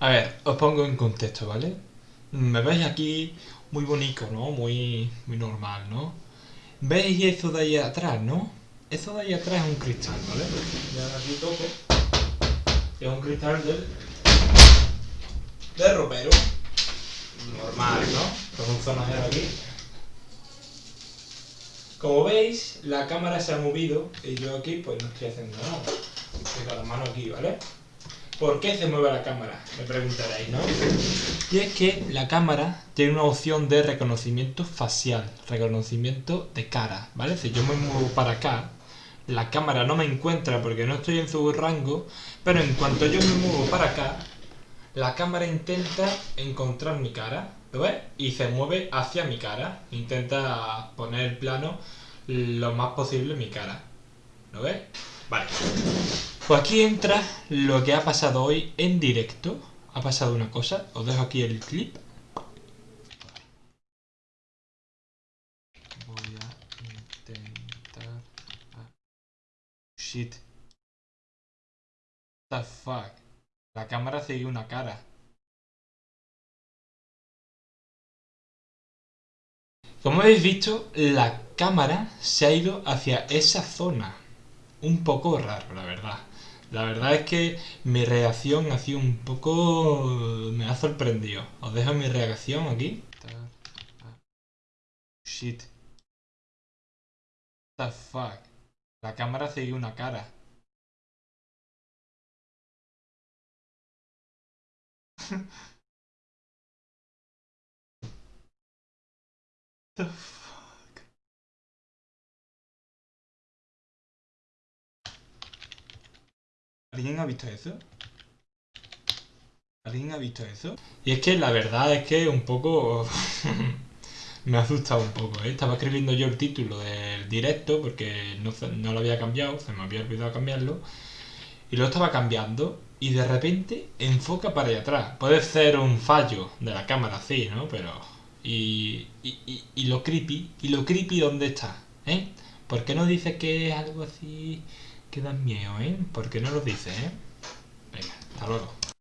A ver, os pongo en contexto, ¿vale? Me veis aquí muy bonito, ¿no? Muy, normal, ¿no? ¿Veis eso de ahí atrás, no? Eso de ahí atrás es un cristal, ¿vale? Ya aquí toco. Es un cristal del... de ropero. Normal, ¿no? Con un zonajero aquí. Como veis, la cámara se ha movido y yo aquí pues no estoy haciendo nada. Estoy con la mano aquí, ¿vale? ¿Por qué se mueve la cámara? Me preguntaréis, ¿no? Y es que la cámara tiene una opción de reconocimiento facial, reconocimiento de cara, ¿vale? Si yo me muevo para acá, la cámara no me encuentra porque no estoy en su rango, pero en cuanto yo me muevo para acá, la cámara intenta encontrar mi cara, ¿lo ves? Y se mueve hacia mi cara, intenta poner el plano lo más posible mi cara, ¿lo ves? Vale. Pues aquí entra lo que ha pasado hoy en directo. Ha pasado una cosa. Os dejo aquí el clip. Voy a intentar... Shit. What the fuck. La cámara sigue una cara. Como habéis visto, la cámara se ha ido hacia esa zona. Un poco raro, la verdad. La verdad es que mi reacción ha sido un poco... me ha sorprendido. Os dejo mi reacción aquí. Shit. What the fuck. La cámara sigue una cara. the ¿Alguien ha visto eso? ¿Alguien ha visto eso? Y es que la verdad es que un poco... me ha asustado un poco, ¿eh? Estaba escribiendo yo el título del directo porque no, no, lo había cambiado, se me había olvidado cambiarlo. Y lo estaba cambiando y de repente enfoca para allá atrás. Puede ser un fallo de la cámara, sí, ¿no? Pero... Y, y, y, lo creepy, ¿y lo creepy dónde está? ¿Eh? ¿Por qué no dice que es algo así que dan miedo, ¿eh? ¿Por qué no lo dice, eh? Venga, hasta luego.